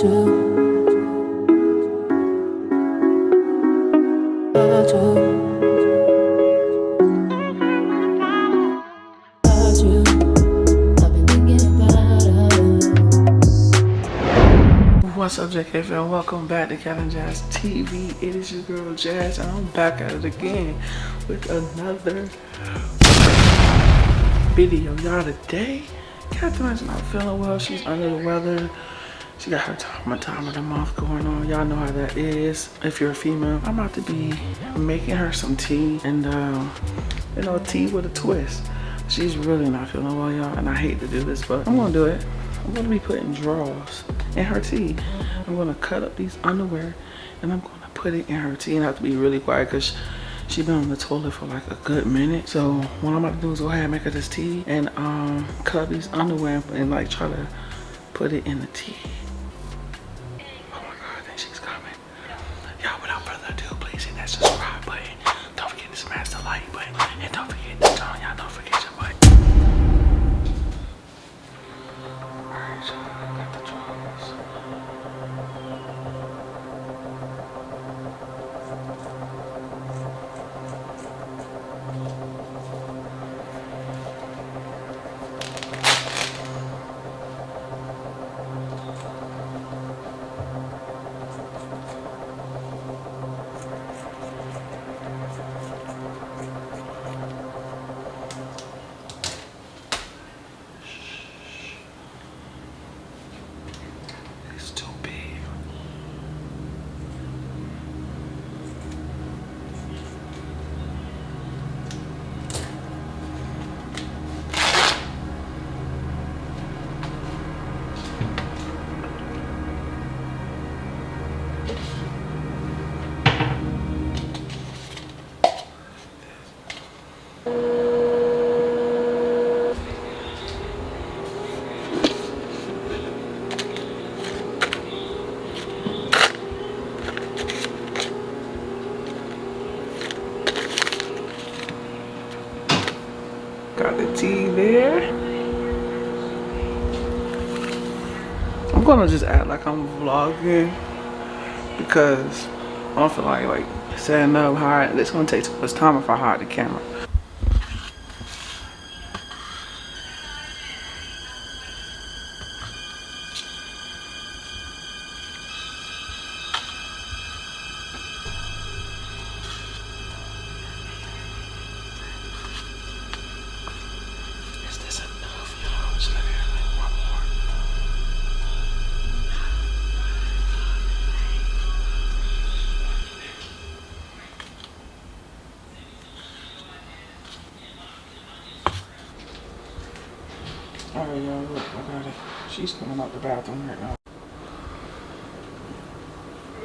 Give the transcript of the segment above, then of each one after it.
What's up, JKFL? Welcome back to Cat Jazz TV. It is your girl Jazz, and I'm back at it again with another video. Y'all, today, Catherine's not feeling well. She's under the weather. She got her time, time of the month going on. Y'all know how that is. If you're a female, I'm about to be making her some tea and, um, you know, tea with a twist. She's really not feeling well, y'all, and I hate to do this, but I'm gonna do it. I'm gonna be putting drawers in her tea. I'm gonna cut up these underwear and I'm gonna put it in her tea and I have to be really quiet because she been on the toilet for like a good minute. So what I'm about to do is go ahead and make her this tea and um, cut up these underwear and like try to put it in the tea. I'm vlogging because I don't feel like like setting up hard. It's gonna take too much time if I hide the camera. Oh, Alright, y'all, look, I got it. She's coming out the bathroom right now.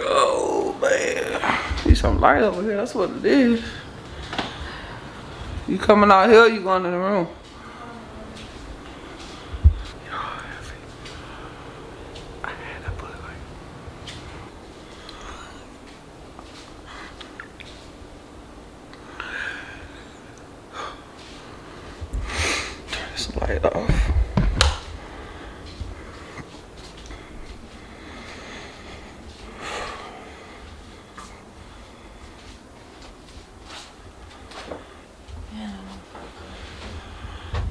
Oh, man. Need some light over here. That's what it is. You coming out here, you going in the room? I had to put like turn this light off.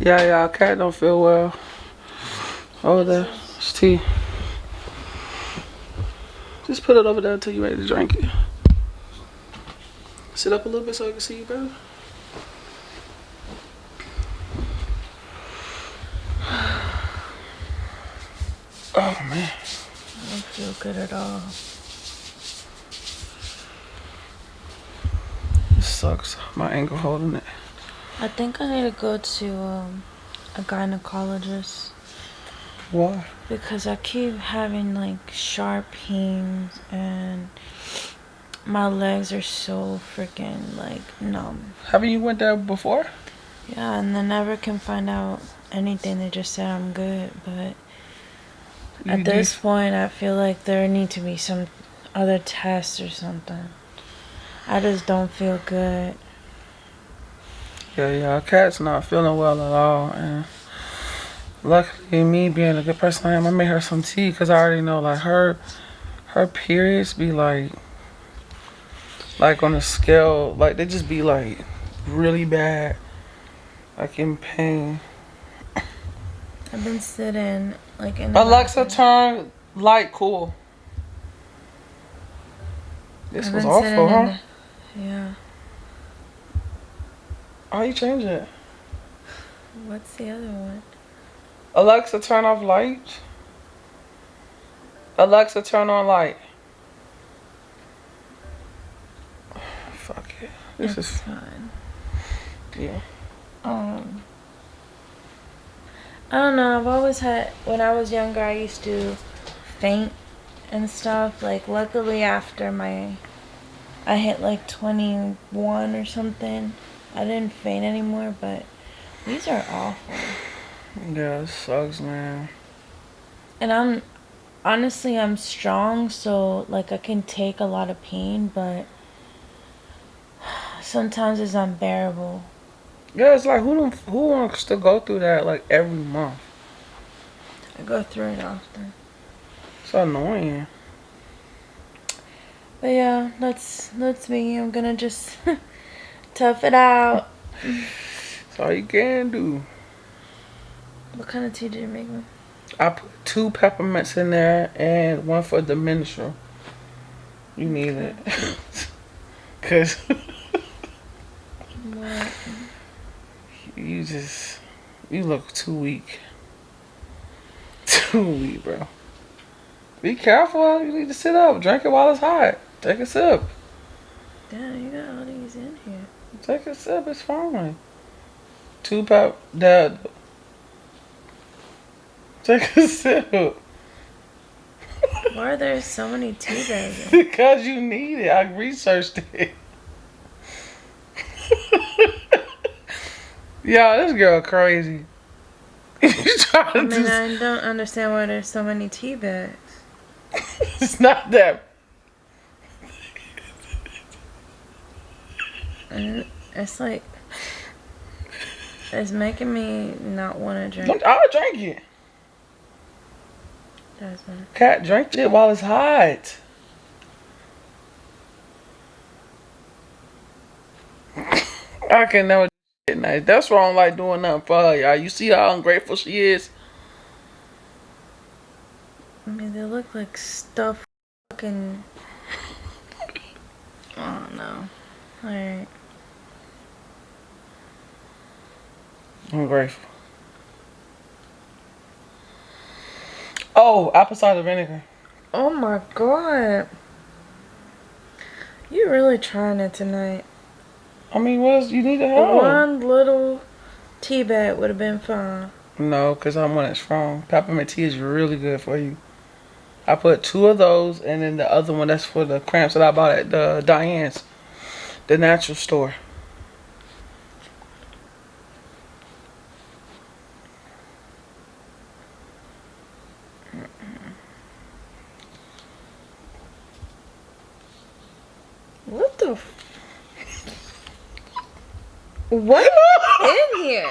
Yeah, yeah, cat don't feel well. Oh, over there, it's tea. Just put it over there until you're ready to drink it. Sit up a little bit so I can see you better. Oh man. I don't feel good at all. This sucks. My ankle holding it. I think I need to go to um, a gynecologist Why? because I keep having like sharp pains and my legs are so freaking like numb. Haven't you went there before? Yeah, and they never can find out anything. They just said I'm good, but You at this point, I feel like there need to be some other tests or something. I just don't feel good. Yeah, yeah, our cat's not feeling well at all, and luckily me being a good person I am, I made her some tea because I already know like her her periods be like like on a scale like they just be like really bad like in pain I've been sitting like in. alexa turn light cool this I've was awful huh the- yeah. How you change it What's the other one? alexa turn off light alexa turn on light fuck it this it's is fine. yeah Um. I don't know. I've always had. When I was younger, I used to faint and stuff. Like, luckily, after my. I hit like 21 or something. I didn't faint anymore, but these are awful. yeah it sucks man And I'm. Honestly, I'm strong, so like I can take a lot of pain, but sometimes it's unbearable. Yeah, it's like who don't, who wants to go through that like every month? I go through it often. It's annoying. But yeah, that's that's me. I'm gonna just tough it out. That's all you can do. What kind of tea did you make me? I put two peppermints in there and one for the menstrual. You need it. Cause you just you look too weak. Too weak, bro. Be careful. You need to sit up. Drink it while it's hot. Take a sip. Damn, you got all these in here. Take a sip. It's fine. Two. Dad. Take a sip. Why are there so many tea bags? because you need it. I researched it. Yo, this girl crazy. I mean, I don't understand why there's so many tea bags. It's not that. And it's like it's making me not want to drink. Don't- I'll drink it. One. Cat, drink it while it's hot. I can never get nice. That's why I don't like doing nothing for her, y'all. You see how ungrateful she is? I mean, they look like stuff fucking. I don't know. Alright. Ungrateful. Oh, apple cider vinegar. Oh my god. You really trying it tonight. I mean, what else? You need to help. One little tea bag would have been fine. No, because I'm one that's strong. Peppermint tea is really good for you. I put two of those, and then the other one that's for the cramps that I bought at the Diane's, the natural store. What the? F- what in here?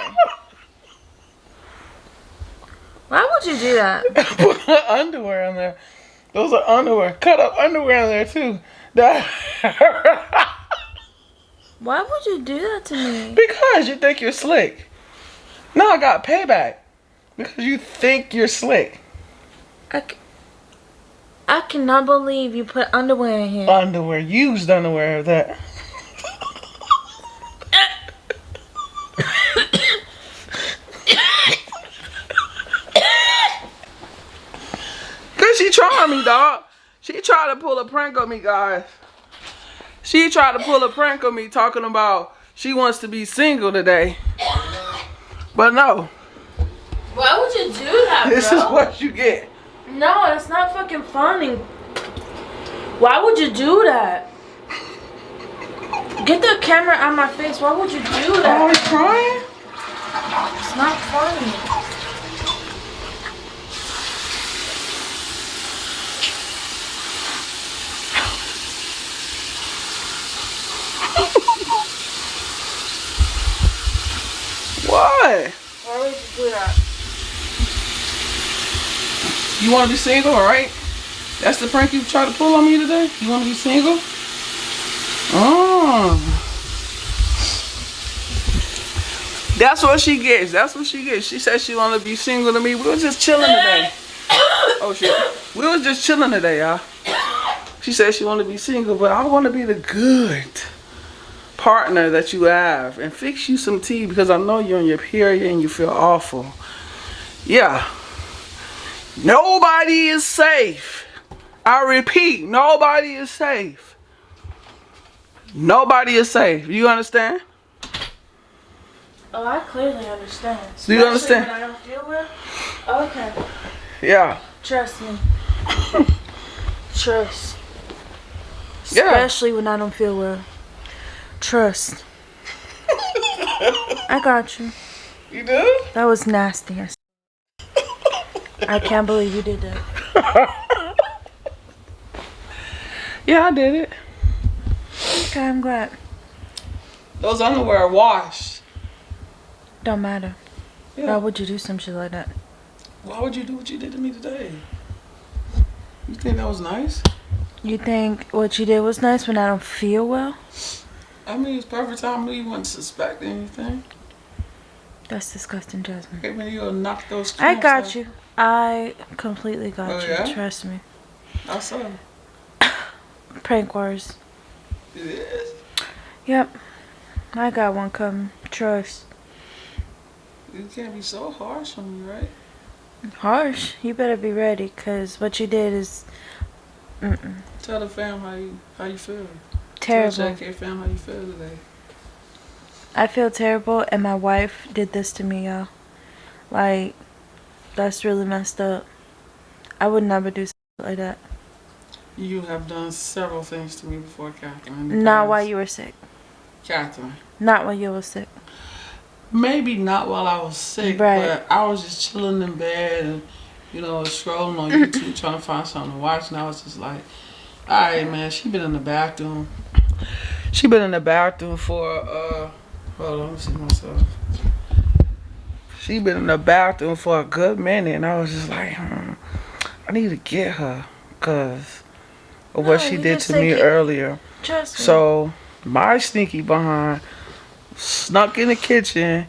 Why would you do that? put underwear on there. Those are underwear. Cut up underwear on there too. That Why would you do that to me? because you think you're slick. No, I got payback because you think you're slick. I, c- I cannot believe you put underwear in here. Underwear, used underwear of that. Cause she trying me, dog. She tried to pull a prank on me, guys. She tried to pull a prank on me talking about she wants to be single today. But no, Why would you do that, this is what you get. No, that's not fucking funny. Why would you do that? Get the camera out my face. Why would you do that? you crying? It's not funny. Why would you do that? You want to be single, all right? That's the prank you tried to pull on me today? You want to be single? Oh. That's what she gets. That's what she gets. She said she want to be single to me. We was just chilling today. Oh, shit. We was just chilling today, y'all. She said she want to be single, but I want to be the good partner that you have and fix you some tea because I know you're in your period and you feel awful. Yeah. Nobody is safe. I repeat, nobody is safe. Nobody is safe. You understand? Oh, I clearly understand. Do you understand? When I don't feel well. Okay. Yeah. Trust me. Trust. Yeah. Especially when I don't feel well. Trust. I got you. You do? That was nasty. I can't believe you did that. Yeah, I did it. Okay, I'm glad. Those underwear are washed. Don't matter. Why would you do some shit like that? Why would you do what you did to me today? You think that was nice? You think what you did was nice when I don't feel well? I mean, it's perfect time you wouldn't suspect anything. That's disgusting, Jasmine. Okay, when you knock those I got out. you. I completely got Oh, you. yeah? Trust me. I saw. Prank wars. It is. Yep. I got one coming. Trust. You can't be so harsh on me, right? Harsh. You better be ready, cause what you did is mm-mm. Tell the fam how you how you feel. Terrible. Tell fam how you feel today. I feel terrible, and my wife did this to me, y'all. Like, that's really messed up. I would never do something like that. You have done several things to me before, Catherine. Not while you were sick. Catherine. Not while you were sick. Maybe not while I was sick, Right. but I was just chilling in bed and, you know, scrolling on YouTube trying to find something to watch. And I was just like, all right, man, she been in the bathroom. She been in the bathroom for, uh, hold on, let me see myself. She been in the bathroom for a good minute. And I was just like, hmm, I need to get her because of No, what she did to me it- earlier. Trust me. So my sneaky behind snuck in the kitchen,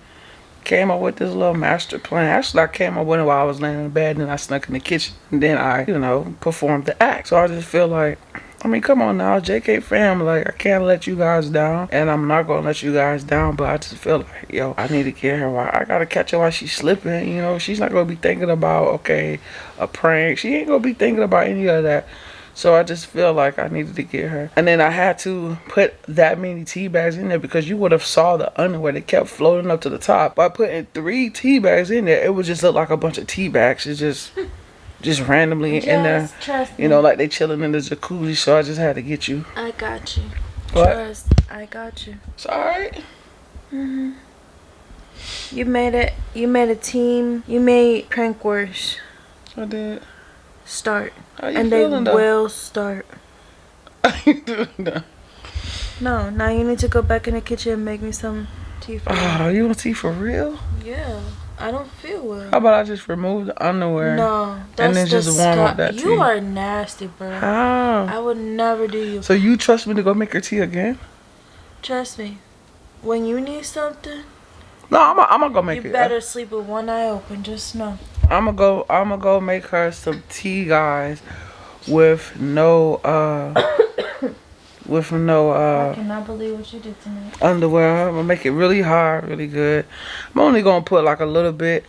came up with this little master plan. Actually, I came up with it while I was laying in bed, and then I snuck in the kitchen, and then I, you know, performed the act. So I just feel like. I mean, come on now, JK fam. Like, I can't let you guys down, and I'm not gonna let you guys down. But I just feel like, yo, I need to get her. I gotta catch her while she's slipping. You know, she's not gonna be thinking about okay, a prank. She ain't gonna be thinking about any of that. So I just feel like I needed to get her. And then I had to put that many tea bags in there because you would have saw the underwear that kept floating up to the top. By putting three tea bags in there, it would just look like a bunch of tea bags. It's just just randomly in there. Just trust me. You know, like they chilling in the jacuzzi, so I just had to get you. I got you. What? Trust. I got you. It's alright. hmm You made it. You made a team. You made prank wars I did. Start, you and they though? will start. How you doing though? No, now you need to go back in the kitchen and make me some tea for. Oh, you want tea for real? Yeah, I don't feel well. How about I just remove the underwear? No, that's then just warm up that You tea. are nasty, bro. How? I would never do you. So you trust me to go make her tea again? Trust me. When you need something, No, I'm gonna go make you it. better sleep with one eye open. Just know. I'm gonna go. I'm gonna go make her some tea, guys, with no uh, with no uh. I cannot believe what you did to me. underwear. I'm gonna make it really hard, really good. I'm only gonna put like a little bit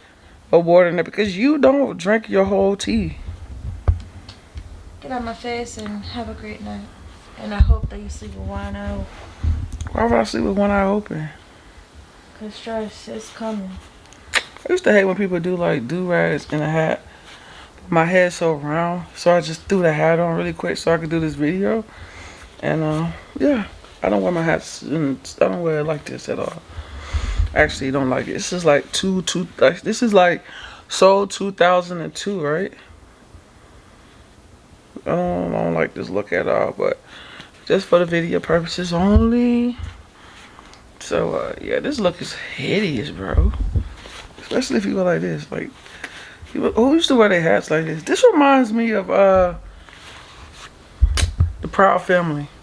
of water in it because you don't drink your whole tea. Get out my face and have a great night. And I hope that you sleep with one eye open. Why would I sleep with one eye open? Cause stress is coming. I used to hate when people do like do rags in a hat. My head's so round, so I just threw the hat on really quick so I could do this video. And uh, yeah, I don't wear my hats. In, I don't wear it like this at all. Actually, don't like it. This is like two two. Like, this is like sold 2002, right? I don't, I don't like this look at all, but just for the video purposes only. So uh, yeah, this look is hideous, bro. Especially if you go like this, like Who used to wear their hats like this? This reminds me of uh the Proud Family.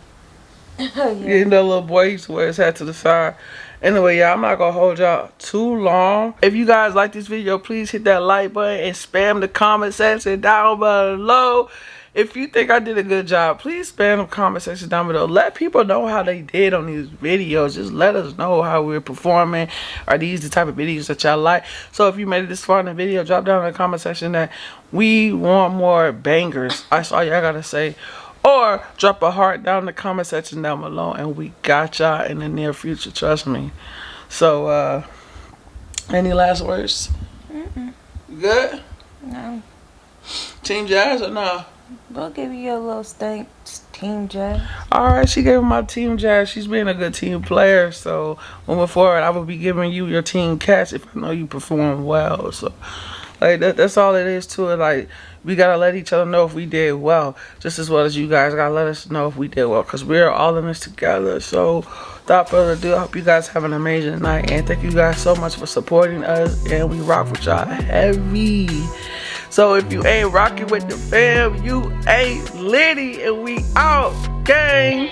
Oh, yeah. Getting that little boy used to wear his hat to the side. Anyway, y'all, I'm not gonna hold y'all too long. If you guys like this video, please hit that like button and spam the comment section down below. If you think I did a good job, please spam the comment section down below. Let people know how they did on these videos. Just let us know how we're performing. Are these the type of videos that y'all like? So if you made it this far in the video, drop down in the comment section that we want more bangers. That's all y'all gotta say or drop a heart down in the comment section down below and we got y'all in the near future trust me so uh any last words Mm -mm. good No. team jazz or no We'll give you a little stank, Team Jazz. all right she gave my team jazz. She's being a good team player so moving forward i will be giving you your team Cat if i know you perform well. So like that, that's all it is to it. Like we gotta let each other know if we did well just as well as you guys gotta let us know if we did well because we're all in this together. So without further ado i hope you guys have an amazing night and thank you guys so much for supporting us and we rock with y'all heavy so if you ain't rocking with the fam you ain't litty and we out gang